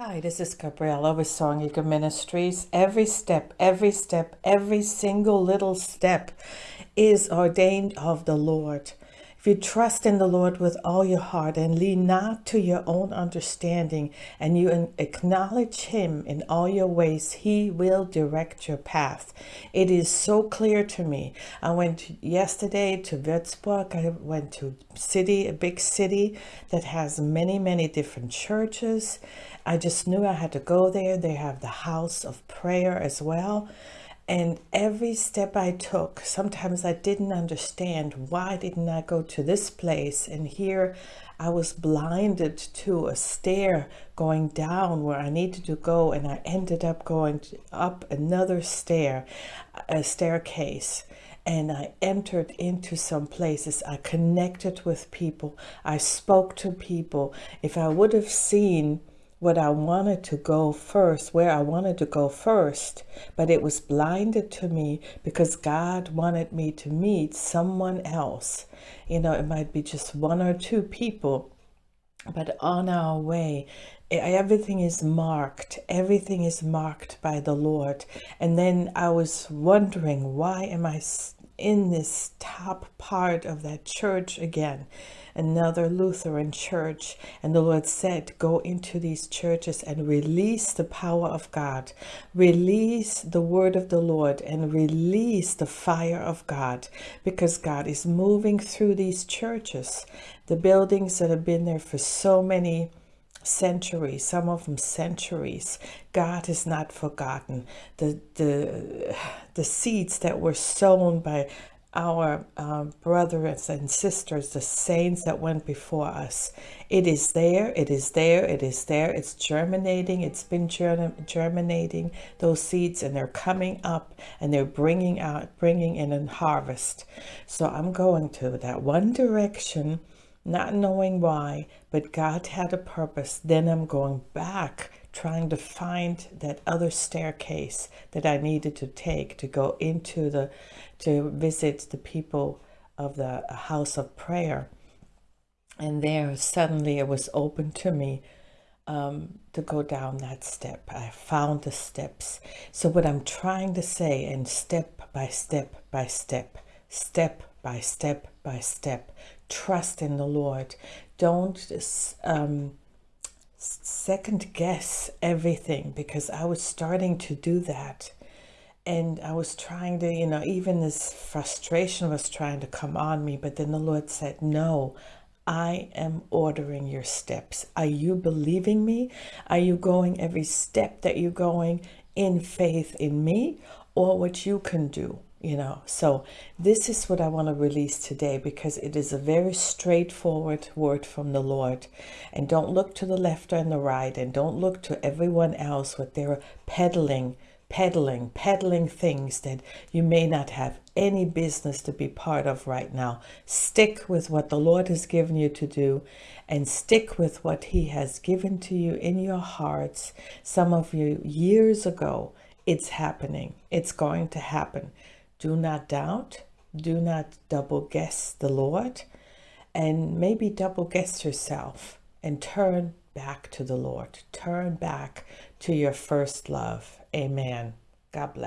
Hi, this is Gabriella with Song Eagle Ministries. Every step, every step, every single little step is ordained of the Lord. You trust in the Lord with all your heart and lean not to your own understanding and you acknowledge him in all your ways, he will direct your path. It is so clear to me. I went yesterday to Würzburg. I went to city, a big city that has many, many different churches. I just knew I had to go there. They have the house of prayer as well. And every step I took, sometimes I didn't understand why didn't I go to this place? And here I was blinded to a stair going down where I needed to go. And I ended up going up another stair, a staircase and I entered into some places. I connected with people. I spoke to people. If I would have seen what I wanted to go first, where I wanted to go first, but it was blinded to me because God wanted me to meet someone else. You know, it might be just one or two people, but on our way, everything is marked. Everything is marked by the Lord. And then I was wondering, why am I in this top part of that church again? another Lutheran church. And the Lord said, go into these churches and release the power of God, release the word of the Lord and release the fire of God because God is moving through these churches. The buildings that have been there for so many centuries, some of them centuries. God is not forgotten. The, the, the seeds that were sown by our uh, brothers and sisters, the saints that went before us. It is there, it is there, it is there. It's germinating, it's been germinating those seeds and they're coming up and they're bringing out, bringing in a harvest. So I'm going to that one direction, not knowing why, but God had a purpose. Then I'm going back trying to find that other staircase that I needed to take to go into the, to visit the people of the house of prayer. And there suddenly it was open to me um, to go down that step. I found the steps. So what I'm trying to say, and step by step by step, step by step by step, trust in the Lord. Don't um, second guess everything because I was starting to do that. And I was trying to, you know, even this frustration was trying to come on me. But then the Lord said, no, I am ordering your steps. Are you believing me? Are you going every step that you're going in faith in me or what you can do? You know? So this is what i want to release today because it is a very straightforward word from the lord. And don't look to the left and the right and don't look to everyone else what they're peddling peddling peddling things that you may not have any business to be part of right now. Stick with what the lord has given you to do and stick with what he has given to you in your hearts. Some of you years ago it's happening. It's going to happen do not doubt. Do not double guess the Lord. And maybe double guess yourself and turn back to the Lord. Turn back to your first love. Amen. God bless.